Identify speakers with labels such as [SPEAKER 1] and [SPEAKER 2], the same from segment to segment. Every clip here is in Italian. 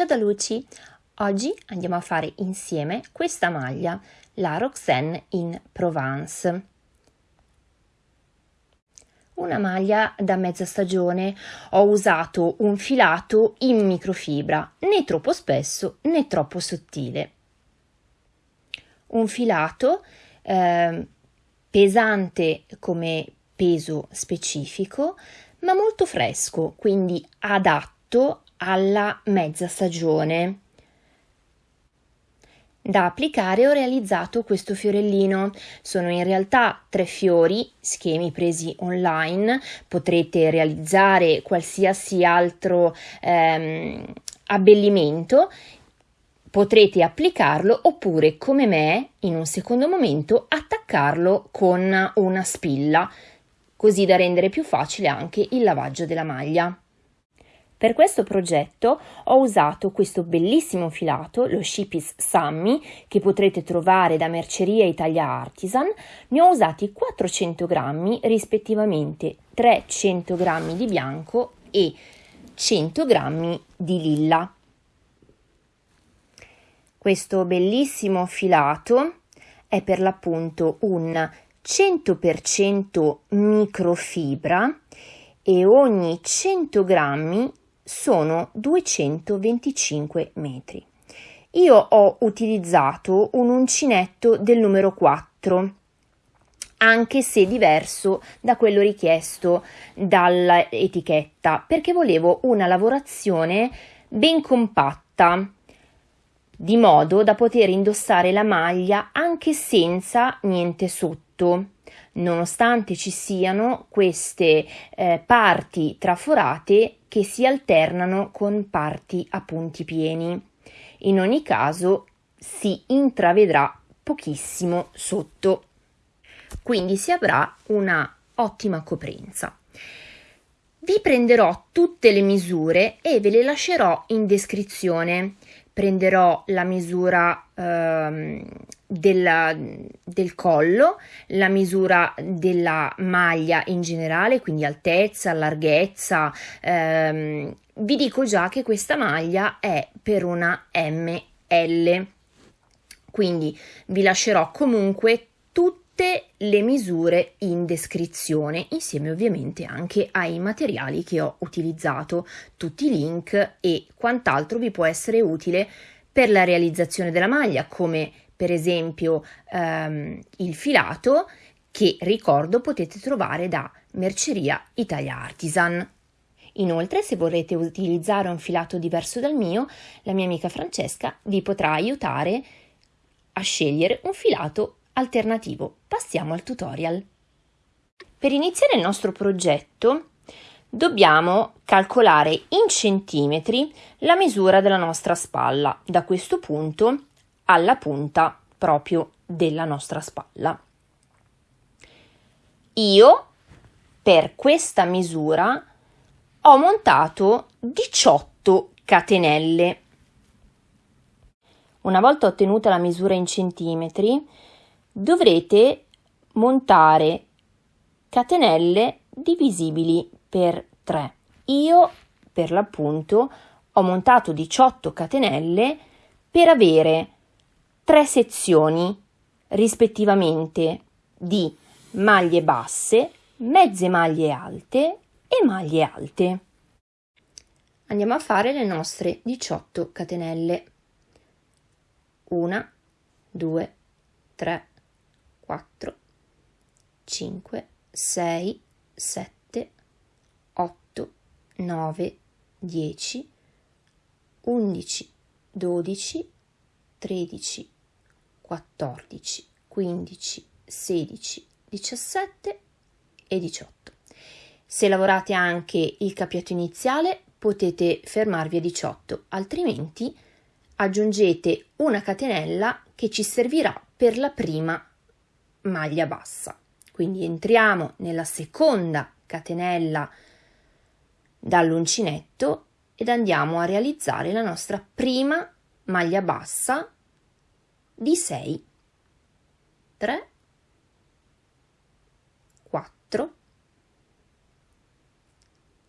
[SPEAKER 1] Ciao da Luci! Oggi andiamo a fare insieme questa maglia, la Roxanne in Provence. Una maglia da mezza stagione, ho usato un filato in microfibra, né troppo spesso né troppo sottile. Un filato eh, pesante come peso specifico, ma molto fresco, quindi adatto alla mezza stagione. Da applicare ho realizzato questo fiorellino. Sono in realtà tre fiori, schemi presi online. Potrete realizzare qualsiasi altro ehm, abbellimento. Potrete applicarlo oppure, come me, in un secondo momento attaccarlo con una spilla, così da rendere più facile anche il lavaggio della maglia. Per questo progetto ho usato questo bellissimo filato, lo Shipis Sammy, che potrete trovare da Merceria Italia Artisan. Ne ho usati 400 grammi, rispettivamente 300 grammi di bianco e 100 grammi di lilla. Questo bellissimo filato è per l'appunto un 100% microfibra e ogni 100 grammi sono 225 metri. Io ho utilizzato un uncinetto del numero 4 anche se diverso da quello richiesto dall'etichetta, perché volevo una lavorazione ben compatta, di modo da poter indossare la maglia anche senza niente sotto nonostante ci siano queste eh, parti traforate che si alternano con parti a punti pieni. In ogni caso si intravedrà pochissimo sotto, quindi si avrà una ottima coprenza. Vi prenderò tutte le misure e ve le lascerò in descrizione. Prenderò la misura ehm, della, del collo, la misura della maglia in generale, quindi altezza, larghezza. Ehm, vi dico già che questa maglia è per una ML, quindi vi lascerò comunque tutte le misure in descrizione, insieme ovviamente anche ai materiali che ho utilizzato, tutti i link e quant'altro vi può essere utile per la realizzazione della maglia, come per esempio ehm, il filato che ricordo potete trovare da Merceria Italia Artisan. Inoltre, se vorrete utilizzare un filato diverso dal mio, la mia amica Francesca vi potrà aiutare a scegliere un filato alternativo. Passiamo al tutorial. Per iniziare il nostro progetto dobbiamo calcolare in centimetri la misura della nostra spalla da questo punto alla punta proprio della nostra spalla. Io per questa misura ho montato 18 catenelle. Una volta ottenuta la misura in centimetri, dovrete montare catenelle divisibili per 3. Io per l'appunto ho montato 18 catenelle per avere tre sezioni rispettivamente di maglie basse, mezze maglie alte e maglie alte. Andiamo a fare le nostre 18 catenelle. 1, 2, 3, 4, 5, 6, 7, 8, 9, 10, 11, 12, 13, 14, 15, 16, 17 e 18. Se lavorate anche il capietto iniziale potete fermarvi a 18, altrimenti aggiungete una catenella che ci servirà per la prima maglia bassa. Quindi entriamo nella seconda catenella dall'uncinetto ed andiamo a realizzare la nostra prima maglia bassa di 6, 3, 4,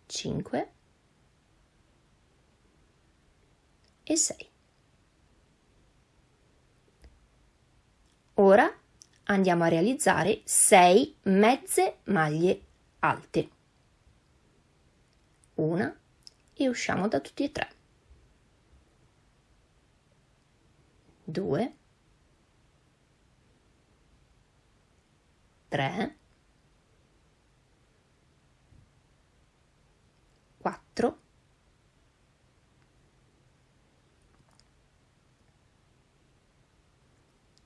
[SPEAKER 1] 5 e 6. Ora andiamo a realizzare 6 mezze maglie alte. Una e usciamo da tutti e tre. 2 3 4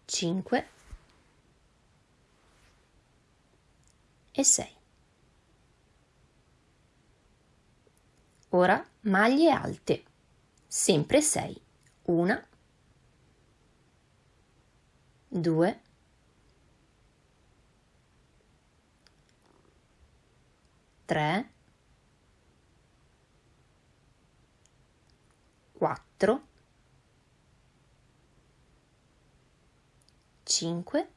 [SPEAKER 1] 5 e 6. Ora maglie alte, sempre 6. Una, due, tre, quattro, cinque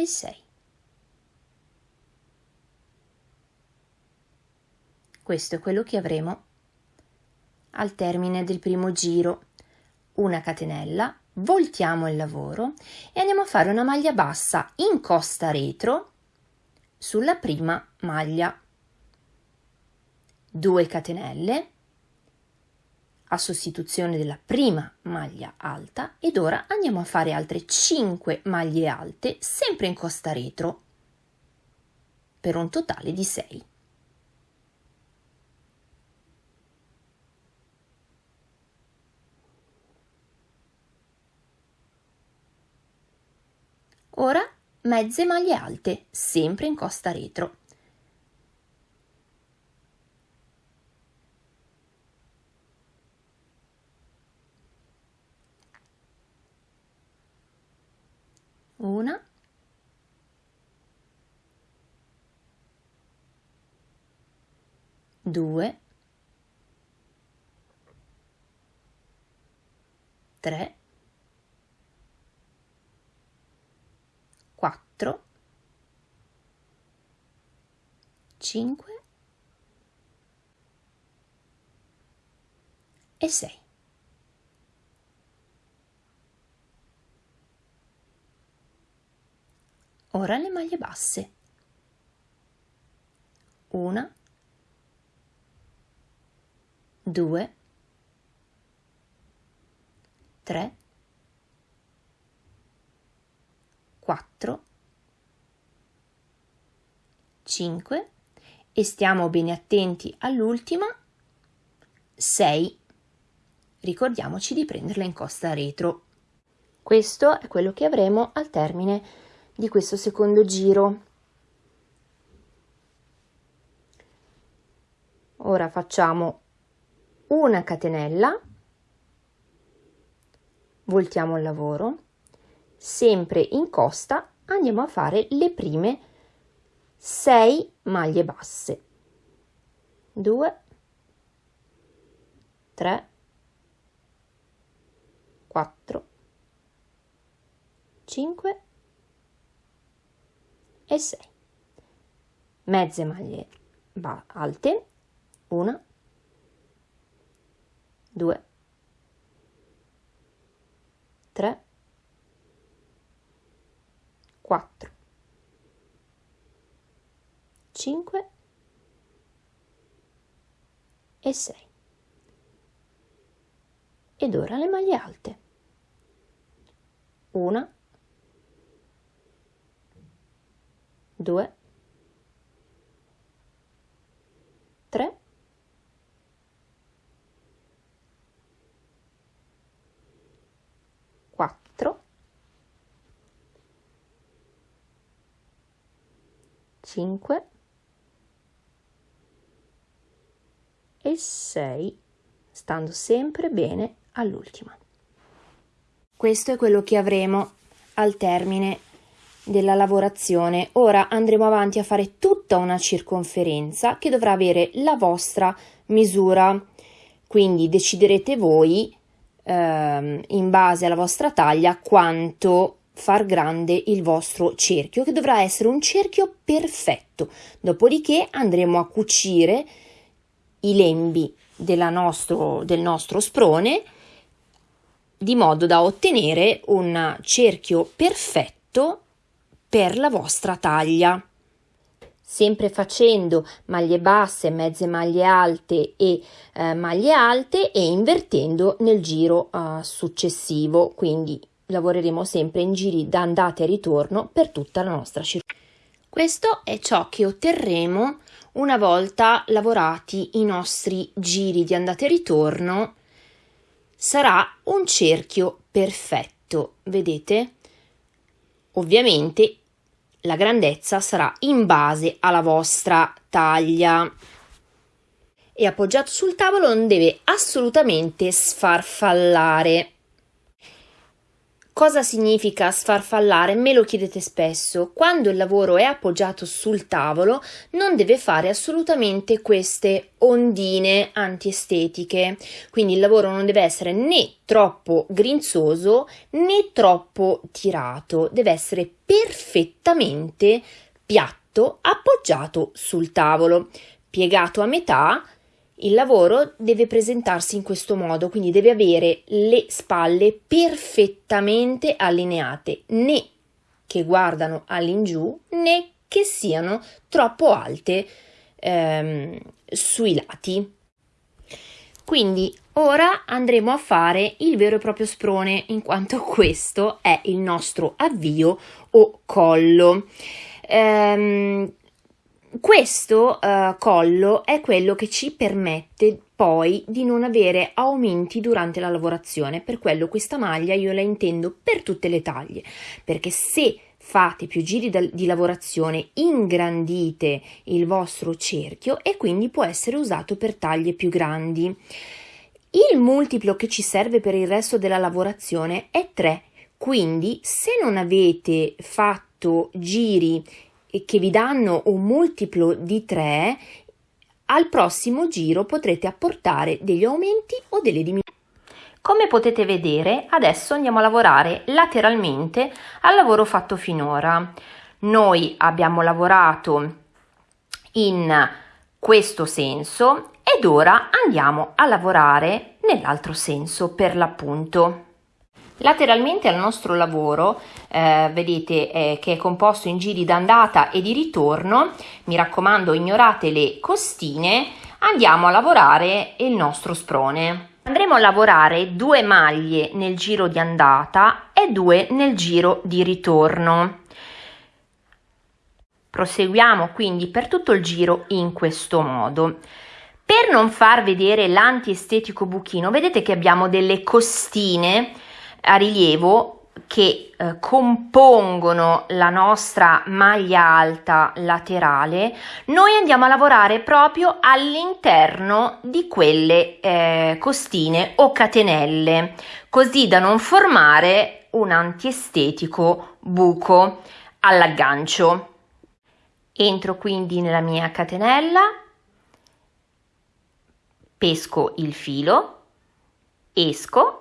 [SPEAKER 1] e 6. Questo è quello che avremo al termine del primo giro. Una catenella, voltiamo il lavoro e andiamo a fare una maglia bassa in costa retro sulla prima maglia. 2 catenelle a sostituzione della prima maglia alta ed ora andiamo a fare altre 5 maglie alte sempre in costa retro per un totale di 6. Ora mezze maglie alte sempre in costa retro. 2, 3, 4, 5 e 6. Ora le maglie basse. Una, due, tre, quattro, cinque e stiamo bene attenti all'ultima, sei. Ricordiamoci di prenderla in costa retro. Questo è quello che avremo al termine di questo secondo giro. Ora facciamo una catenella, voltiamo il lavoro, sempre in costa andiamo a fare le prime 6 maglie basse. 2 3 4 5 e 6 mezze maglie alte 1 2 3 4 5 e 6 ed ora le maglie alte. 1 2 3 4 5 e 6 stando sempre bene all'ultima questo è quello che avremo al termine della lavorazione. Ora andremo avanti a fare tutta una circonferenza che dovrà avere la vostra misura, quindi deciderete voi ehm, in base alla vostra taglia quanto far grande il vostro cerchio che dovrà essere un cerchio perfetto. Dopodiché andremo a cucire i lembi nostro, del nostro sprone di modo da ottenere un cerchio perfetto per la vostra taglia. Sempre facendo maglie basse, mezze maglie alte e eh, maglie alte e invertendo nel giro eh, successivo, quindi lavoreremo sempre in giri da andata e ritorno per tutta la nostra circolazione. Questo è ciò che otterremo una volta lavorati i nostri giri di andata e ritorno. Sarà un cerchio perfetto, vedete? Ovviamente la grandezza sarà in base alla vostra taglia e appoggiato sul tavolo non deve assolutamente sfarfallare. Cosa significa sfarfallare? Me lo chiedete spesso. Quando il lavoro è appoggiato sul tavolo non deve fare assolutamente queste ondine antiestetiche. Quindi il lavoro non deve essere né troppo grinzoso né troppo tirato, deve essere perfettamente piatto appoggiato sul tavolo, piegato a metà il lavoro deve presentarsi in questo modo, quindi deve avere le spalle perfettamente allineate, né che guardano all'ingiù né che siano troppo alte ehm, sui lati. Quindi ora andremo a fare il vero e proprio sprone, in quanto questo è il nostro avvio o collo. Ehm, questo uh, collo è quello che ci permette poi di non avere aumenti durante la lavorazione, per quello questa maglia io la intendo per tutte le taglie, perché se fate più giri di lavorazione ingrandite il vostro cerchio e quindi può essere usato per taglie più grandi. Il multiplo che ci serve per il resto della lavorazione è 3, quindi se non avete fatto giri che vi danno un multiplo di 3, al prossimo giro potrete apportare degli aumenti o delle diminuzioni. Come potete vedere, adesso andiamo a lavorare lateralmente al lavoro fatto finora. Noi abbiamo lavorato in questo senso ed ora andiamo a lavorare nell'altro senso per l'appunto. Lateralmente al nostro lavoro, eh, vedete eh, che è composto in giri d'andata e di ritorno, mi raccomando ignorate le costine, andiamo a lavorare il nostro sprone. Andremo a lavorare due maglie nel giro di andata e due nel giro di ritorno. Proseguiamo quindi per tutto il giro in questo modo. Per non far vedere l'antiestetico buchino, vedete che abbiamo delle costine a rilievo che eh, compongono la nostra maglia alta laterale, noi andiamo a lavorare proprio all'interno di quelle eh, costine o catenelle, così da non formare un antiestetico buco all'aggancio. Entro quindi nella mia catenella, pesco il filo, esco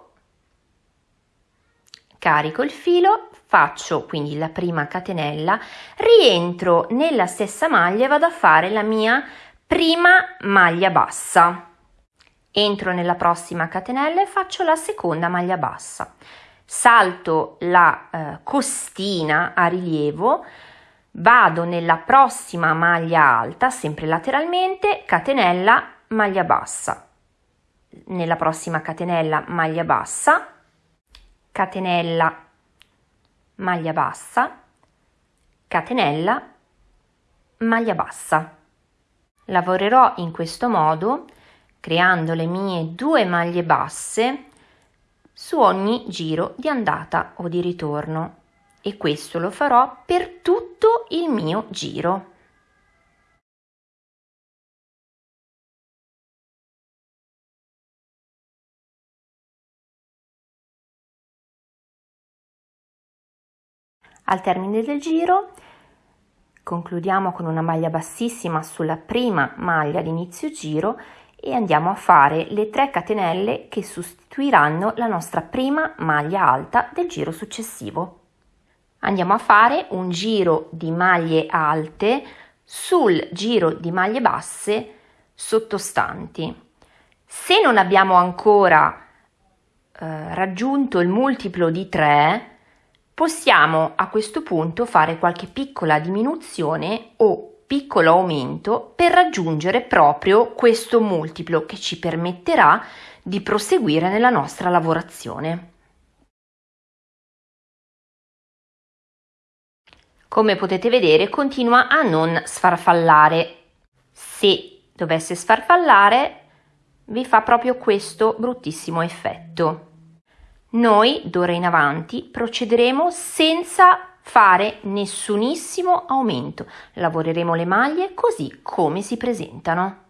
[SPEAKER 1] carico il filo, faccio quindi la prima catenella, rientro nella stessa maglia e vado a fare la mia prima maglia bassa. Entro nella prossima catenella e faccio la seconda maglia bassa. Salto la eh, costina a rilievo, vado nella prossima maglia alta, sempre lateralmente, catenella, maglia bassa. Nella prossima catenella maglia bassa, catenella, maglia bassa, catenella, maglia bassa. Lavorerò in questo modo creando le mie due maglie basse su ogni giro di andata o di ritorno e questo lo farò per tutto il mio giro. Al termine del giro concludiamo con una maglia bassissima sulla prima maglia di inizio giro e andiamo a fare le 3 catenelle che sostituiranno la nostra prima maglia alta del giro successivo. Andiamo a fare un giro di maglie alte sul giro di maglie basse sottostanti. Se non abbiamo ancora eh, raggiunto il multiplo di 3, possiamo a questo punto fare qualche piccola diminuzione o piccolo aumento per raggiungere proprio questo multiplo che ci permetterà di proseguire nella nostra lavorazione. Come potete vedere continua a non sfarfallare. Se dovesse sfarfallare vi fa proprio questo bruttissimo effetto. Noi d'ora in avanti procederemo senza fare nessunissimo aumento. Lavoreremo le maglie così come si presentano.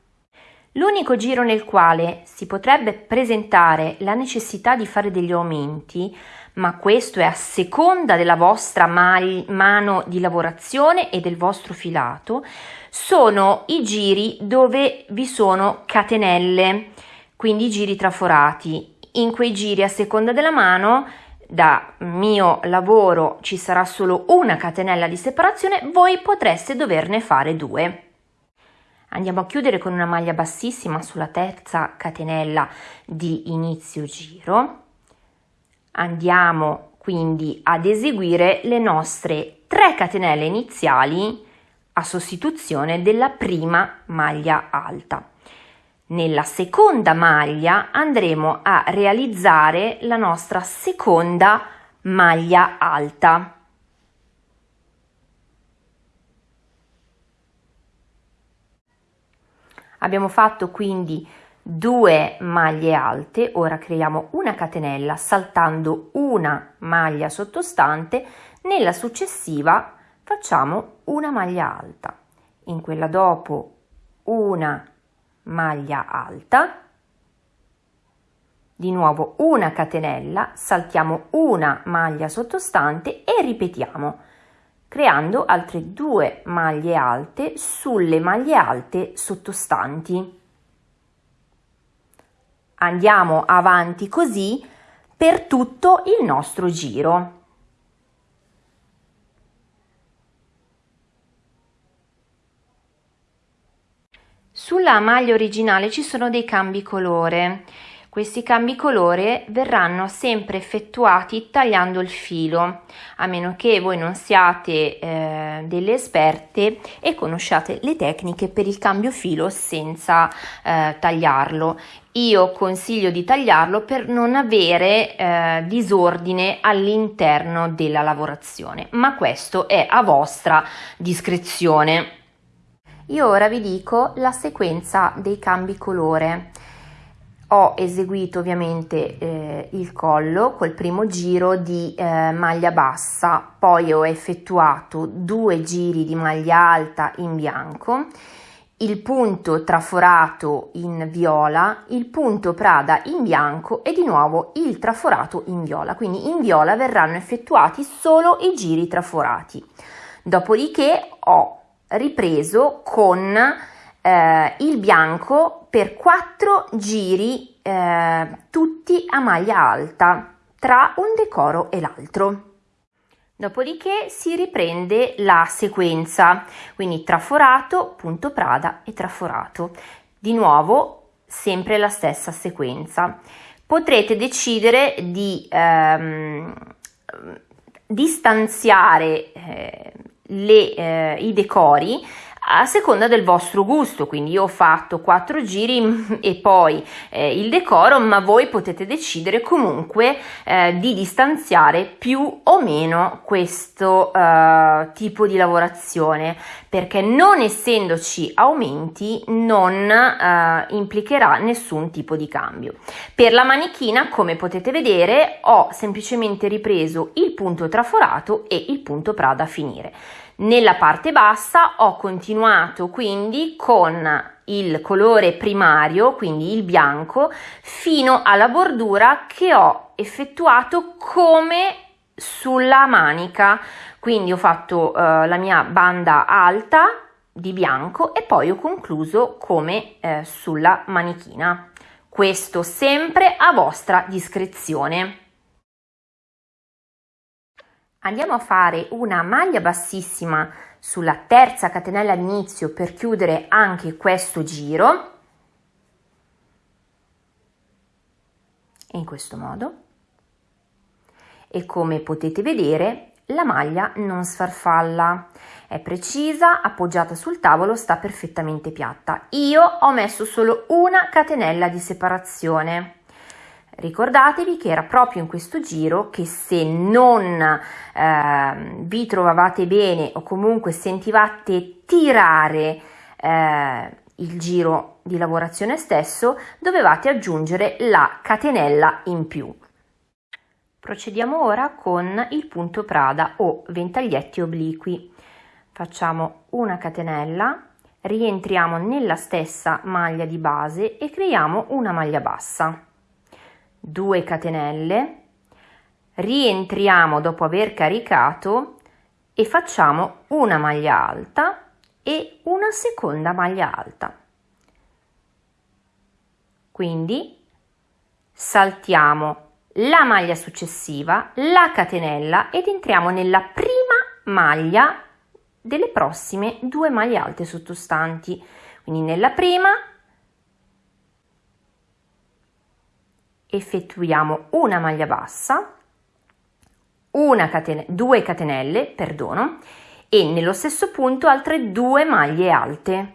[SPEAKER 1] L'unico giro nel quale si potrebbe presentare la necessità di fare degli aumenti, ma questo è a seconda della vostra mano di lavorazione e del vostro filato, sono i giri dove vi sono catenelle, quindi i giri traforati. In quei giri a seconda della mano da mio lavoro ci sarà solo una catenella di separazione, voi potreste doverne fare due. Andiamo a chiudere con una maglia bassissima sulla terza catenella di inizio giro. Andiamo quindi ad eseguire le nostre 3 catenelle iniziali a sostituzione della prima maglia alta. Nella seconda maglia andremo a realizzare la nostra seconda maglia alta. Abbiamo fatto quindi due maglie alte, ora creiamo una catenella saltando una maglia sottostante, nella successiva facciamo una maglia alta, in quella dopo una maglia alta, di nuovo una catenella, saltiamo una maglia sottostante e ripetiamo creando altre due maglie alte sulle maglie alte sottostanti. Andiamo avanti così per tutto il nostro giro. Sulla maglia originale ci sono dei cambi colore. Questi cambi colore verranno sempre effettuati tagliando il filo, a meno che voi non siate eh, delle esperte e conosciate le tecniche per il cambio filo senza eh, tagliarlo. Io consiglio di tagliarlo per non avere eh, disordine all'interno della lavorazione, ma questo è a vostra discrezione. Io ora vi dico la sequenza dei cambi colore ho eseguito ovviamente eh, il collo col primo giro di eh, maglia bassa, poi ho effettuato due giri di maglia alta in bianco, il punto traforato in viola, il punto prada in bianco e di nuovo il traforato in viola, quindi in viola verranno effettuati solo i giri traforati. Dopodiché ho ripreso con eh, il bianco per quattro giri eh, tutti a maglia alta tra un decoro e l'altro. Dopodiché si riprende la sequenza, quindi traforato, punto prada e traforato. Di nuovo sempre la stessa sequenza. Potrete decidere di ehm, distanziare eh, le, eh, i decori a seconda del vostro gusto, quindi io ho fatto quattro giri e poi eh, il decoro, ma voi potete decidere comunque eh, di distanziare più o meno questo eh, tipo di lavorazione, perché non essendoci aumenti non eh, implicherà nessun tipo di cambio. Per la manichina, come potete vedere, ho semplicemente ripreso il punto traforato e il punto Prada a finire. Nella parte bassa ho continuato quindi con il colore primario, quindi il bianco, fino alla bordura che ho effettuato come sulla manica. Quindi ho fatto eh, la mia banda alta di bianco e poi ho concluso come eh, sulla manichina. Questo sempre a vostra discrezione. Andiamo a fare una maglia bassissima sulla terza catenella all'inizio per chiudere anche questo giro. In questo modo. E come potete vedere la maglia non sfarfalla, è precisa, appoggiata sul tavolo, sta perfettamente piatta. Io ho messo solo una catenella di separazione. Ricordatevi che era proprio in questo giro che se non eh, vi trovavate bene o comunque sentivate tirare eh, il giro di lavorazione stesso, dovevate aggiungere la catenella in più. Procediamo ora con il punto Prada o ventaglietti obliqui. Facciamo una catenella, rientriamo nella stessa maglia di base e creiamo una maglia bassa. 2 catenelle, rientriamo dopo aver caricato e facciamo una maglia alta e una seconda maglia alta. Quindi saltiamo la maglia successiva, la catenella ed entriamo nella prima maglia delle prossime due maglie alte sottostanti. Quindi nella prima effettuiamo una maglia bassa, una catene, due catenelle, perdono, e nello stesso punto altre due maglie alte.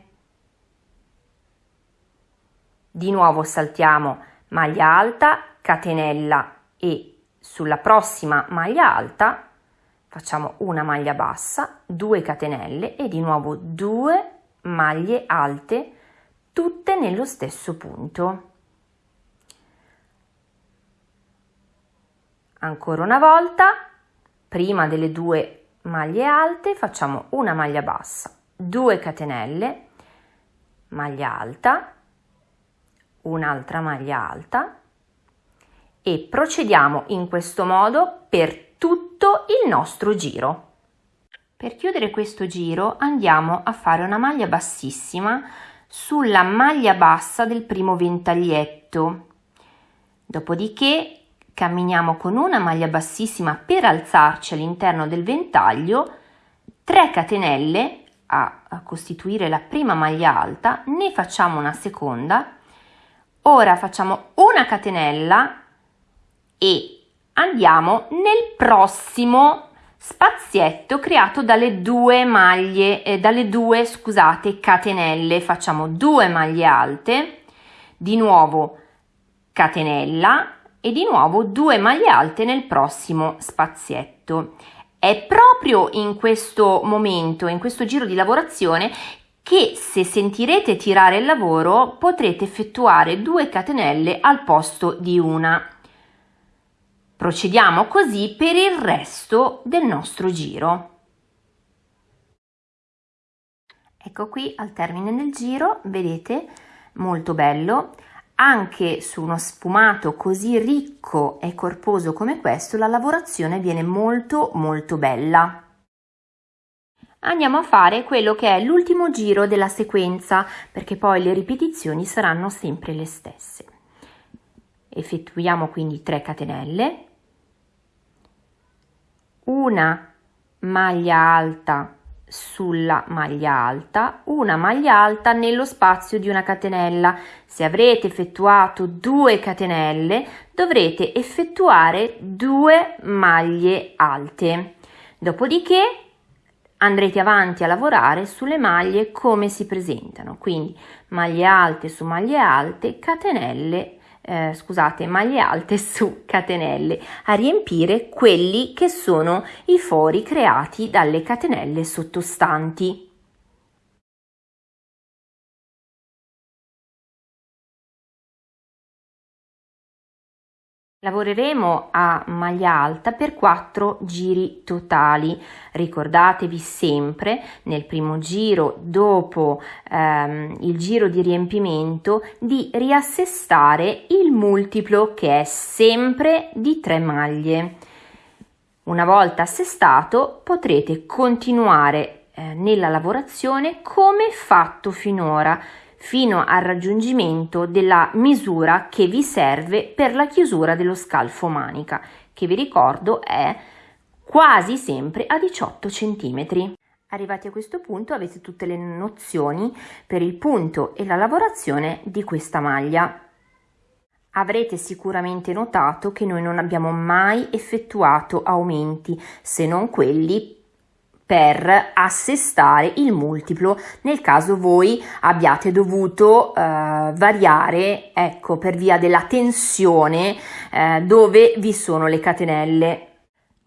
[SPEAKER 1] Di nuovo saltiamo maglia alta, catenella e sulla prossima maglia alta facciamo una maglia bassa, due catenelle e di nuovo due maglie alte tutte nello stesso punto. Ancora una volta prima delle due maglie alte facciamo una maglia bassa 2 catenelle maglia alta un'altra maglia alta e procediamo in questo modo per tutto il nostro giro. Per chiudere questo giro andiamo a fare una maglia bassissima sulla maglia bassa del primo ventaglietto. Dopodiché camminiamo con una maglia bassissima per alzarci all'interno del ventaglio 3 catenelle a, a, costituire la prima maglia alta ne facciamo una seconda. Ora facciamo una catenella e andiamo nel prossimo spazietto creato dalle due maglie eh, dalle due scusate catenelle. Facciamo due maglie alte di nuovo catenella e di nuovo due maglie alte nel prossimo spazietto. È proprio in questo momento, in questo giro di lavorazione, che se sentirete tirare il lavoro potrete effettuare due catenelle al posto di una. Procediamo così per il resto del nostro giro. Ecco qui al termine del giro, vedete, molto bello anche su uno sfumato così ricco e corposo come questo la lavorazione viene molto molto bella. Andiamo a fare quello che è l'ultimo giro della sequenza perché poi le ripetizioni saranno sempre le stesse. Effettuiamo quindi 3 catenelle, una maglia alta sulla maglia alta, una maglia alta nello spazio di una catenella. Se avrete effettuato due catenelle, dovrete effettuare due maglie alte. Dopodiché andrete avanti a lavorare sulle maglie come si presentano, quindi maglie alte su maglie alte, catenelle eh, scusate, maglie alte su catenelle a riempire quelli che sono i fori creati dalle catenelle sottostanti. Lavoreremo a maglia alta per 4 giri totali. Ricordatevi sempre nel primo giro dopo ehm, il giro di riempimento di riassestare il multiplo che è sempre di 3 maglie. Una volta assestato potrete continuare eh, nella lavorazione come fatto finora fino al raggiungimento della misura che vi serve per la chiusura dello scalfo manica, che vi ricordo è quasi sempre a 18 cm. Arrivati a questo punto avete tutte le nozioni per il punto e la lavorazione di questa maglia. Avrete sicuramente notato che noi non abbiamo mai effettuato aumenti se non quelli per assestare il multiplo. Nel caso voi abbiate dovuto eh, variare ecco per via della tensione eh, dove vi sono le catenelle.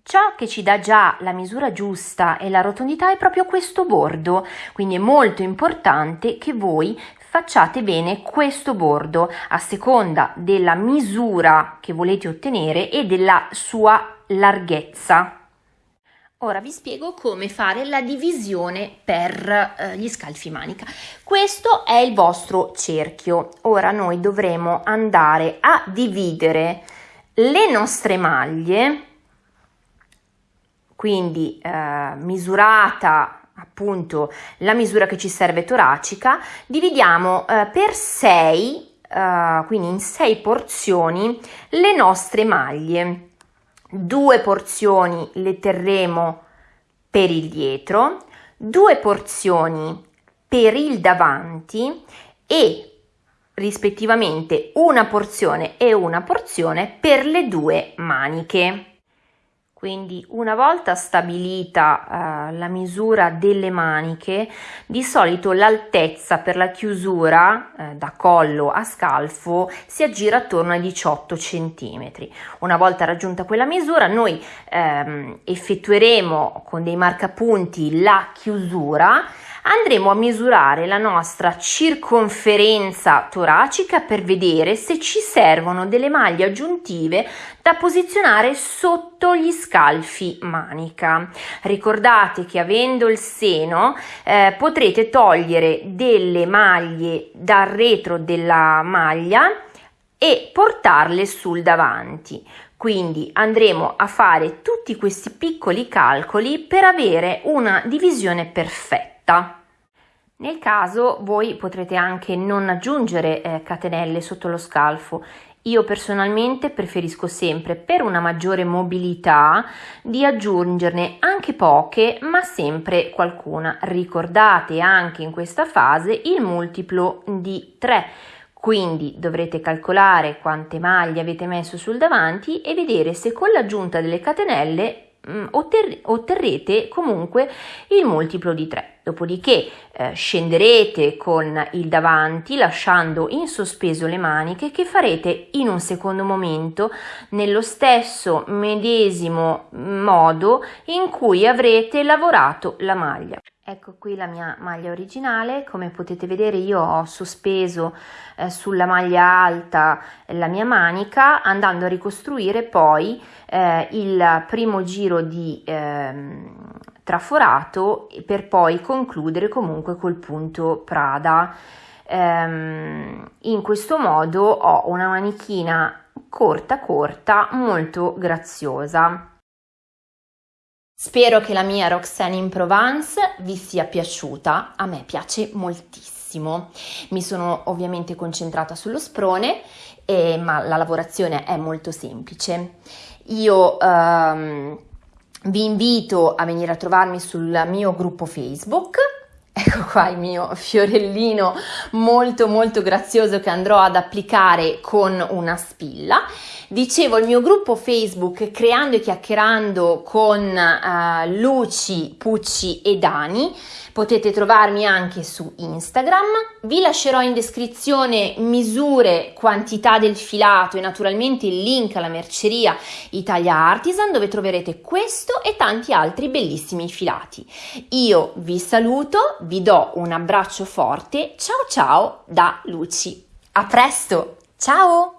[SPEAKER 1] Ciò che ci dà già la misura giusta e la rotondità è proprio questo bordo, quindi è molto importante che voi facciate bene questo bordo a seconda della misura che volete ottenere e della sua larghezza. Ora vi spiego come fare la divisione per eh, gli scalfi manica. Questo è il vostro cerchio. Ora noi dovremo andare a dividere le nostre maglie quindi eh, misurata appunto la misura che ci serve toracica, dividiamo eh, per 6, eh, quindi in 6 porzioni, le nostre maglie. Due porzioni le terremo per il dietro, due porzioni per il davanti e rispettivamente una porzione e una porzione per le due maniche. Quindi una volta stabilita uh, la misura delle maniche, di solito l'altezza per la chiusura uh, da collo a scalfo si aggira attorno ai 18 cm. Una volta raggiunta quella misura, noi um, effettueremo con dei marcapunti la chiusura andremo a misurare la nostra circonferenza toracica per vedere se ci servono delle maglie aggiuntive da posizionare sotto gli scalfi manica. Ricordate che avendo il seno eh, potrete togliere delle maglie dal retro della maglia e portarle sul davanti. Quindi andremo a fare tutti questi piccoli calcoli per avere una divisione perfetta. Nel caso voi potrete anche non aggiungere eh, catenelle sotto lo scalfo. Io personalmente preferisco sempre per una maggiore mobilità di aggiungerne anche poche ma sempre qualcuna. Ricordate anche in questa fase il multiplo di 3 quindi dovrete calcolare quante maglie avete messo sul davanti e vedere se con l'aggiunta delle catenelle otterrete comunque il multiplo di 3. Dopodiché eh, scenderete con il davanti lasciando in sospeso le maniche che farete in un secondo momento nello stesso medesimo modo in cui avrete lavorato la maglia. Ecco qui la mia maglia originale, come potete vedere io ho sospeso eh, sulla maglia alta la mia manica andando a ricostruire poi eh, il primo giro di eh, traforato per poi concludere comunque col punto Prada. Ehm, in questo modo ho una manichina corta corta molto graziosa. Spero che la mia Roxane in Provence vi sia piaciuta, a me piace moltissimo. Mi sono ovviamente concentrata sullo sprone, eh, ma la lavorazione è molto semplice. Io ehm, vi invito a venire a trovarmi sul mio gruppo Facebook Ecco qua il mio fiorellino molto molto grazioso che andrò ad applicare con una spilla. Dicevo il mio gruppo Facebook Creando e Chiacchierando con uh, Luci, Pucci e Dani Potete trovarmi anche su Instagram, vi lascerò in descrizione misure, quantità del filato e naturalmente il link alla merceria Italia Artisan dove troverete questo e tanti altri bellissimi filati. Io vi saluto, vi do un abbraccio forte, ciao ciao da Luci. A presto, ciao!